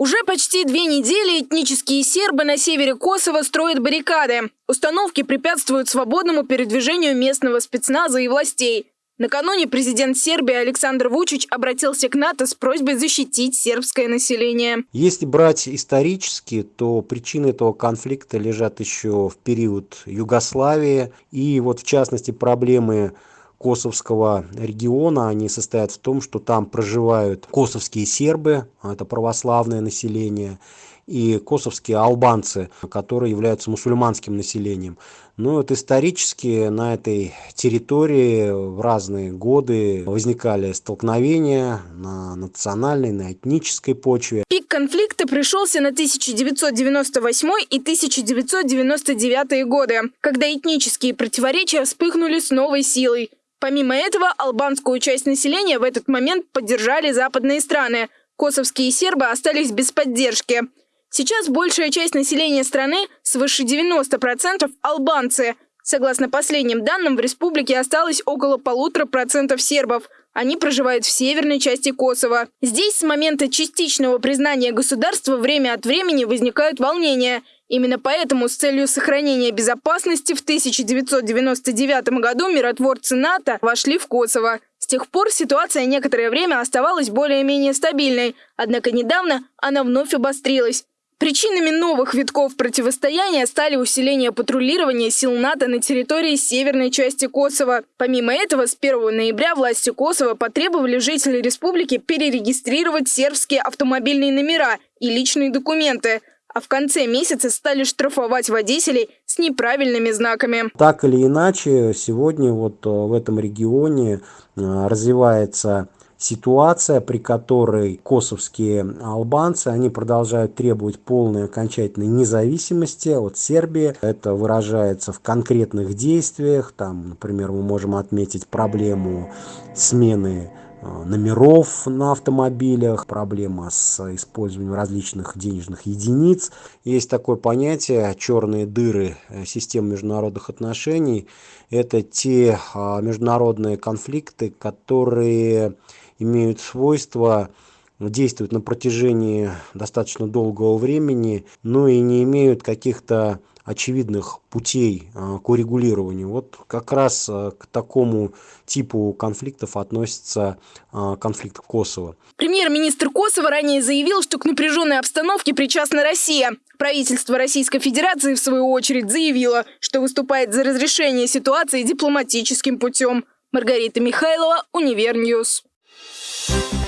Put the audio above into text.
Уже почти две недели этнические сербы на севере Косово строят баррикады. Установки препятствуют свободному передвижению местного спецназа и властей. Накануне президент Сербии Александр Вучич обратился к НАТО с просьбой защитить сербское население. Если брать исторически, то причины этого конфликта лежат еще в период Югославии. И вот в частности проблемы косовского региона, они состоят в том, что там проживают косовские сербы, это православное население, и косовские албанцы, которые являются мусульманским населением. Но вот исторически на этой территории в разные годы возникали столкновения на национальной, на этнической почве. Пик конфликта пришелся на 1998 и 1999 годы, когда этнические противоречия вспыхнули с новой силой. Помимо этого, албанскую часть населения в этот момент поддержали западные страны. Косовские сербы остались без поддержки. Сейчас большая часть населения страны, свыше 90% албанцы. Согласно последним данным, в республике осталось около полутора процентов сербов. Они проживают в северной части Косово. Здесь с момента частичного признания государства время от времени возникают волнения – Именно поэтому с целью сохранения безопасности в 1999 году миротворцы НАТО вошли в Косово. С тех пор ситуация некоторое время оставалась более-менее стабильной, однако недавно она вновь обострилась. Причинами новых витков противостояния стали усиление патрулирования сил НАТО на территории северной части Косово. Помимо этого, с 1 ноября власти Косово потребовали жителей республики перерегистрировать сербские автомобильные номера и личные документы – а в конце месяца стали штрафовать водителей с неправильными знаками. Так или иначе, сегодня вот э, в этом регионе э, развивается ситуация, при которой косовские албанцы, они продолжают требовать полной окончательной независимости от Сербии. Это выражается в конкретных действиях. Там, например, мы можем отметить проблему смены номеров на автомобилях, проблема с использованием различных денежных единиц. Есть такое понятие черные дыры э, системы международных отношений. Это те а, международные конфликты, которые имеют свойство действовать на протяжении достаточно долгого времени, но и не имеют каких-то очевидных путей а, к урегулированию. Вот как раз а, к такому типу конфликтов относится а, конфликт Косово. Премьер-министр Косово ранее заявил, что к напряженной обстановке причастна Россия. Правительство Российской Федерации, в свою очередь, заявило, что выступает за разрешение ситуации дипломатическим путем. Маргарита Михайлова, Univer News. Thank you